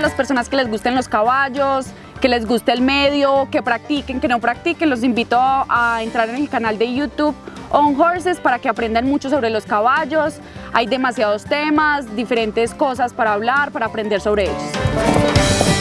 las personas que les gusten los caballos, que les guste el medio, que practiquen, que no practiquen, los invito a entrar en el canal de YouTube On Horses para que aprendan mucho sobre los caballos. Hay demasiados temas, diferentes cosas para hablar, para aprender sobre ellos.